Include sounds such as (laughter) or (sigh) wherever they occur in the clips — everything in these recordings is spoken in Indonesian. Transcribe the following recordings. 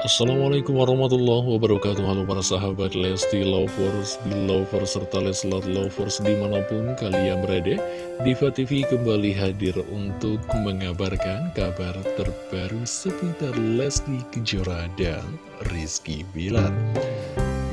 Assalamualaikum warahmatullahi wabarakatuh. Halo para sahabat Lesti Lovers, Belovers, serta Leslar Lovers di mana pun kalian berada Diva TV kembali hadir untuk mengabarkan kabar terbaru seputar Lesti Kejora dan Rizky Bilar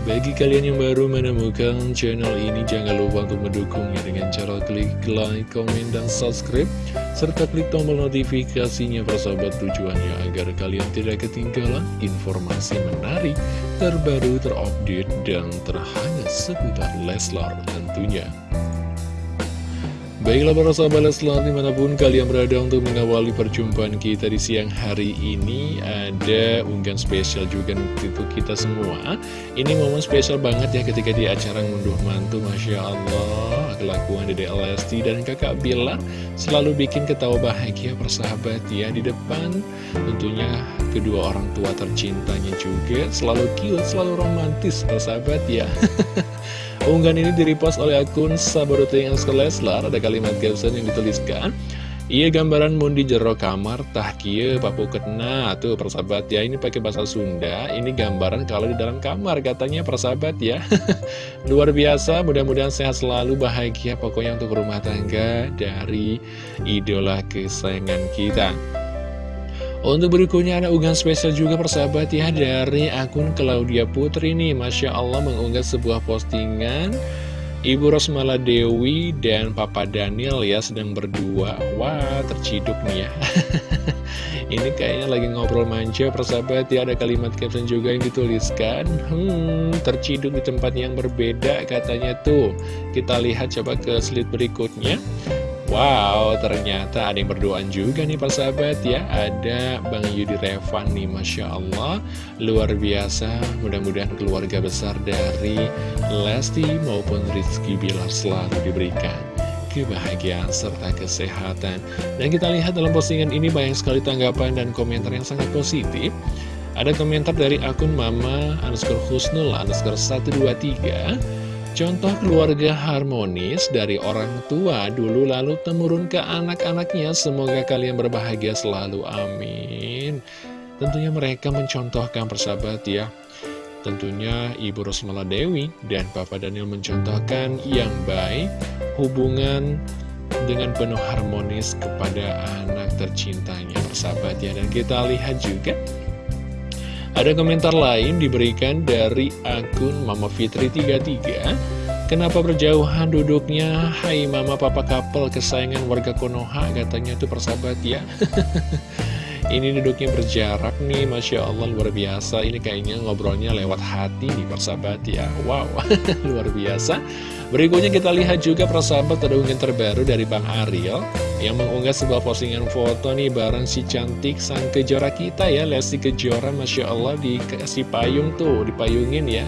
bagi kalian yang baru menemukan channel ini, jangan lupa untuk mendukungnya dengan cara klik like, komen, dan subscribe, serta klik tombol notifikasinya persahabat tujuannya agar kalian tidak ketinggalan informasi menarik, terbaru, terupdate, dan terhangat seputar Leslar tentunya. Baiklah para sahabat Leslar di mana pun kalian berada untuk mengawali perjumpaan kita di siang hari ini. Ada unggahan spesial juga untuk kita semua. Ini momen spesial banget ya ketika di acara ngunduh mantu Masya Allah. Kelakuan Dede Lesti dan kakak Bilar Selalu bikin ketawa bahagia persahabat ya Di depan. Tentunya kedua orang tua tercintanya juga Selalu cute, selalu romantis persahabat ya. (laughs) Unggahan ini direpost oleh akun Sabaruto yang Leslar Ada kalimat caption yang dituliskan Iya gambaran mundi jero kamar tah kia papu ketna tuh persahabat ya ini pakai bahasa Sunda ini gambaran kalau di dalam kamar katanya persahabat ya. (laughs) Luar biasa mudah-mudahan sehat selalu bahagia pokoknya untuk rumah tangga dari idola kesayangan kita untuk berikutnya ada unggahan spesial juga persahabat ya dari akun Claudia Putri nih. Masya Allah mengunggah sebuah postingan. Ibu Rosmala Dewi dan Papa Daniel ya sedang berdua. Wah terciduk nih ya. (laughs) Ini kayaknya lagi ngobrol manja persahabat ya. Ada kalimat caption juga yang dituliskan. Hmm terciduk di tempat yang berbeda katanya tuh. Kita lihat coba ke slide berikutnya Wow, ternyata ada yang berdoaan juga nih Pak Sahabat ya. Ada Bang Yudi Revan nih, Masya Allah. Luar biasa, mudah-mudahan keluarga besar dari Lesti maupun Rizky Bilar selalu diberikan kebahagiaan serta kesehatan. Dan kita lihat dalam postingan ini banyak sekali tanggapan dan komentar yang sangat positif. Ada komentar dari akun Mama underscore Husnul underscore 123 Contoh keluarga harmonis dari orang tua dulu lalu temurun ke anak-anaknya. Semoga kalian berbahagia selalu, amin. Tentunya mereka mencontohkan persahabat ya. Tentunya Ibu Rosmala Dewi dan Papa Daniel mencontohkan yang baik Hubungan dengan penuh harmonis kepada anak tercintanya. Persahabat ya Dan kita lihat juga ada komentar lain diberikan dari akun Mama Fitri 33 Kenapa berjauhan duduknya? Hai mama papa couple kesayangan warga Konoha. Katanya itu persahabat ya (laughs) Ini duduknya berjarak nih, Masya Allah luar biasa. Ini kayaknya ngobrolnya lewat hati nih persahabat ya. Wow, (laughs) luar biasa. Berikutnya kita lihat juga persahabat ada terbaru dari Bang Ariel Yang mengunggah sebuah postingan foto nih bareng si cantik sang kejora kita ya Lesti Kejora Masya Allah dikasih payung tuh, dipayungin ya.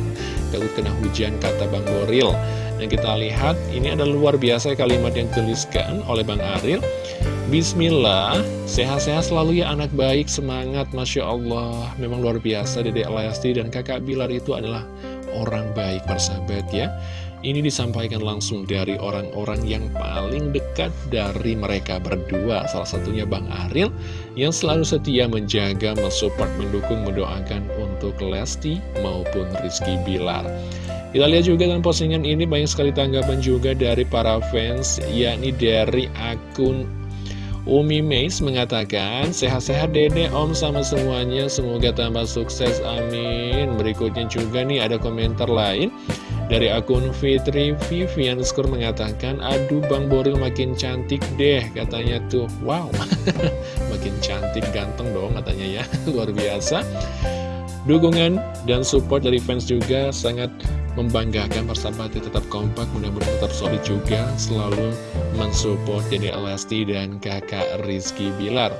(laughs) Takut kena hujan kata Bang Boril. Dan kita lihat ini ada luar biasa kalimat yang tuliskan oleh Bang Ariel Bismillah, sehat-sehat selalu ya anak baik, semangat, Masya Allah. Memang luar biasa Dedek Lesti dan kakak Bilar itu adalah orang baik persahabat ya. Ini disampaikan langsung dari orang-orang yang paling dekat dari mereka berdua. Salah satunya Bang Aril yang selalu setia menjaga, mensupport, mendukung, mendoakan untuk Lesti maupun Rizky Bilar. Kita lihat juga dalam postingan ini banyak sekali tanggapan juga dari para fans yakni dari akun Umi Meis mengatakan, sehat-sehat dede om sama semuanya, semoga tambah sukses, amin. Berikutnya juga nih ada komentar lain dari akun Fitri Vivian Skur mengatakan, aduh Bang Boril makin cantik deh, katanya tuh, wow, (laughs) makin cantik, ganteng dong katanya ya, (laughs) luar biasa. Dukungan dan support dari fans juga sangat membanggakan persahabatnya tetap kompak mudah-mudahan tetap solid juga. Selalu mensupport Dede Lesti dan kakak Rizky Bilar.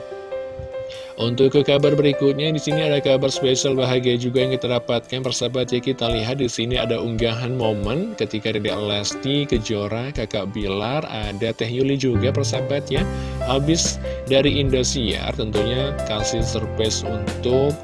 Untuk ke kabar berikutnya di sini ada kabar spesial bahagia juga yang kita dapatkan. Persahabat ya kita lihat di sini ada unggahan momen ketika Dede Lesti Kejora kakak Bilar ada Teh Yuli juga persahabat ya. Habis dari Indosiar tentunya kasih surprise untuk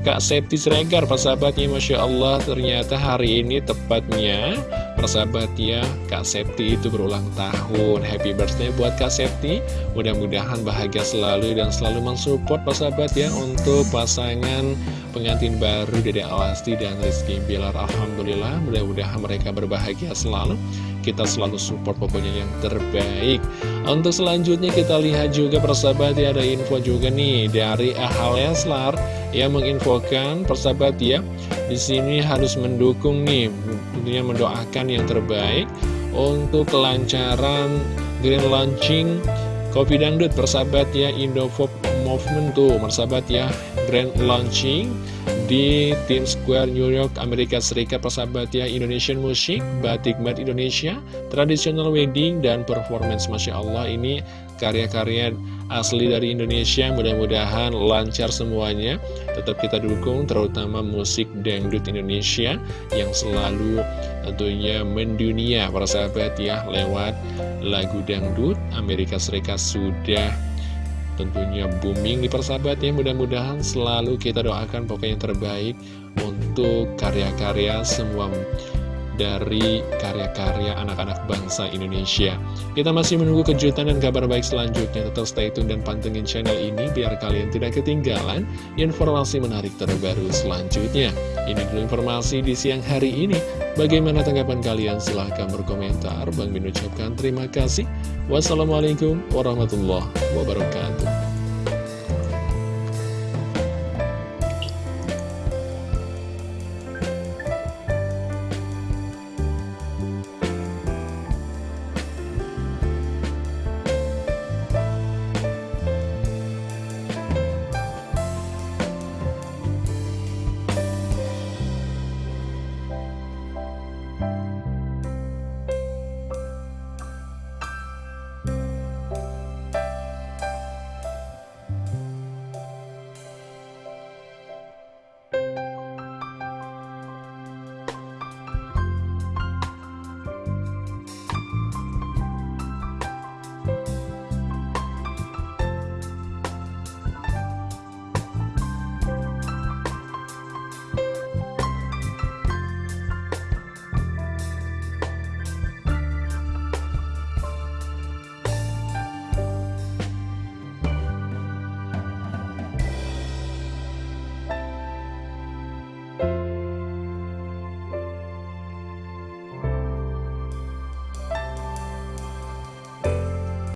Kak Septi Sregar, persahabatnya Masya Allah ternyata hari ini tepatnya Persahabat ya, Kak Septi itu berulang tahun. Happy birthday buat Kak Septi. Mudah-mudahan bahagia selalu dan selalu mensupport persahabat ya Untuk pasangan pengantin baru Dede Alasti dan Rizky Bilar. Alhamdulillah, mudah-mudahan mereka berbahagia selalu. Kita selalu support pokoknya yang terbaik. Untuk selanjutnya kita lihat juga persahabat ya Ada info juga nih dari Ahal Leslar Yang menginfokan persahabat ya di sini harus mendukung nih Tentunya mendoakan yang terbaik Untuk kelancaran Green Launching Kopi Dangdut persahabat ya Indofop Movement tuh persahabat ya Grand Launching di Tim Square New York, Amerika Serikat persahabat ya Indonesian Music, Batik Mat Indonesia, Traditional Wedding, dan Performance Masya Allah ini karya-karya asli dari Indonesia. Mudah-mudahan lancar semuanya. Tetap kita dukung terutama musik dangdut Indonesia yang selalu tentunya mendunia. Persahabat ya lewat lagu dangdut Amerika Serikat sudah tentunya booming di persahabat ya. Mudah-mudahan selalu kita doakan pokoknya yang terbaik untuk karya-karya semua dari karya-karya anak-anak bangsa Indonesia. Kita masih menunggu kejutan dan kabar baik selanjutnya. Tetap stay tune dan pantengin channel ini Biar kalian tidak ketinggalan informasi menarik terbaru selanjutnya. Ini dulu informasi di siang hari ini. Bagaimana tanggapan kalian? Silahkan berkomentar. Bang Min ucapkan terima kasih. Wassalamualaikum warahmatullahi wabarakatuh